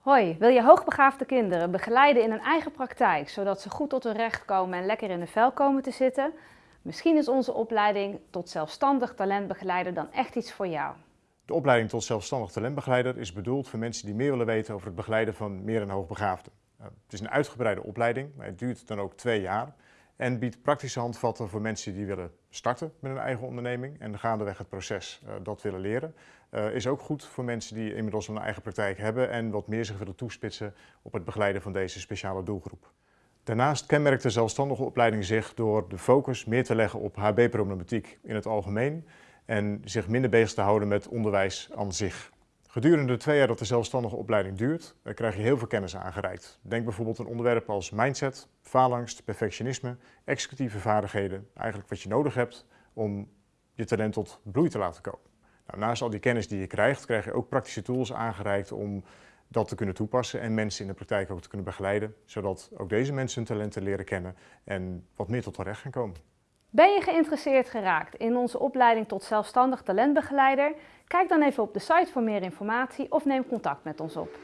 Hoi, wil je hoogbegaafde kinderen begeleiden in een eigen praktijk, zodat ze goed tot hun recht komen en lekker in de vel komen te zitten? Misschien is onze opleiding tot zelfstandig talentbegeleider dan echt iets voor jou. De opleiding tot zelfstandig talentbegeleider is bedoeld voor mensen die meer willen weten over het begeleiden van meer en hoogbegaafden. Eh, het is een uitgebreide opleiding, maar het duurt dan ook twee jaar en biedt praktische handvatten voor mensen die willen starten met een eigen onderneming en gaandeweg het proces uh, dat willen leren. Uh, is ook goed voor mensen die inmiddels een eigen praktijk hebben en wat meer zich willen toespitsen op het begeleiden van deze speciale doelgroep. Daarnaast kenmerkt de zelfstandige opleiding zich door de focus meer te leggen op HB-problematiek in het algemeen en zich minder bezig te houden met onderwijs aan zich. Gedurende de twee jaar dat de zelfstandige opleiding duurt, eh, krijg je heel veel kennis aangereikt. Denk bijvoorbeeld aan onderwerpen als mindset, faalangst, perfectionisme, executieve vaardigheden. Eigenlijk wat je nodig hebt om je talent tot bloei te laten komen. Nou, naast al die kennis die je krijgt, krijg je ook praktische tools aangereikt om dat te kunnen toepassen en mensen in de praktijk ook te kunnen begeleiden, zodat ook deze mensen hun talenten leren kennen en wat meer tot hun recht gaan komen. Ben je geïnteresseerd geraakt in onze opleiding tot zelfstandig talentbegeleider? Kijk dan even op de site voor meer informatie of neem contact met ons op.